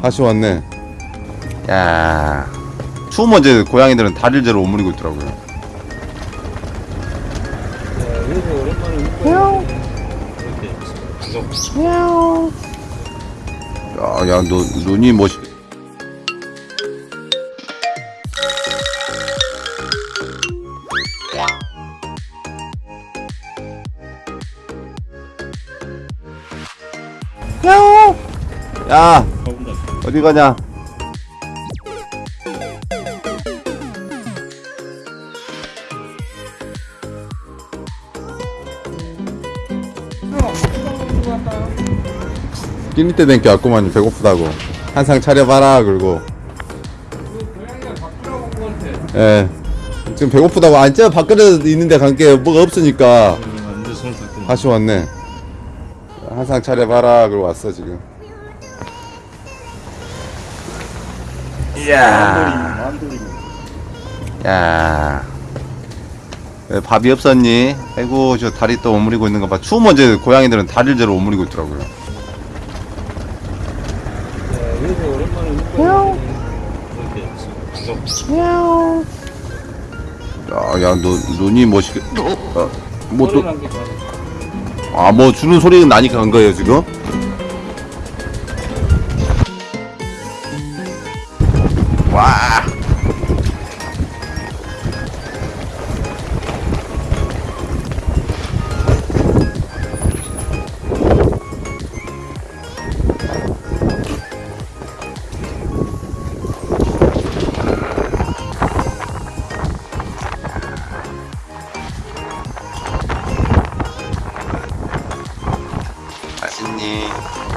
다시 왔네. 야, 추우면 이제 고양이들은 다리를 제로 오므리고 있더라고요. 그래서 오랜만에 운동 야, 야, 너 눈이 멋있. 야옹! 야, 어디 가냐? 끼니 때 댕겨 왔구만 배고프다고. 한상 차려봐라 그러고. 예. 지금 배고프다고. 아 진짜 밖에 있는데 간게 뭐가 없으니까. 닦고. 다시 왔네. 한상 차려봐라 그러고 왔어 지금 이야 야 왜 밥이 없었니? 아이고 저 다리 또 오므리고 있는 거 봐 추우면 이제 고양이들은 다리를 제로 오므리고 있더라고요 야, 야, 너 눈이 멋있게. 어, 뭐 또, 아, 뭐 주는 소리는 나니까 간 거예요 지금? 와. 맛있니?